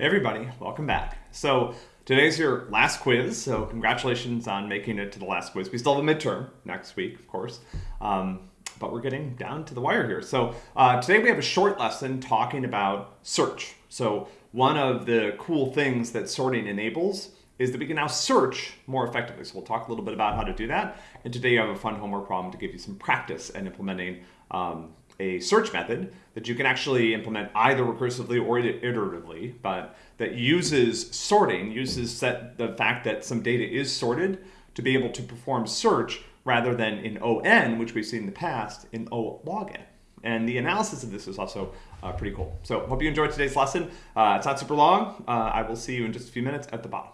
Everybody, welcome back. So today's your last quiz, so congratulations on making it to the last quiz. We still have a midterm next week, of course, um, but we're getting down to the wire here. So uh, today we have a short lesson talking about search. So one of the cool things that sorting enables is that we can now search more effectively. So we'll talk a little bit about how to do that. And today you have a fun homework problem to give you some practice in implementing um, a search method that you can actually implement either recursively or iteratively, but that uses sorting, uses set the fact that some data is sorted to be able to perform search rather than in O n, which we've seen in the past, in O log n. And the analysis of this is also uh, pretty cool. So hope you enjoyed today's lesson. Uh, it's not super long. Uh, I will see you in just a few minutes at the bottom.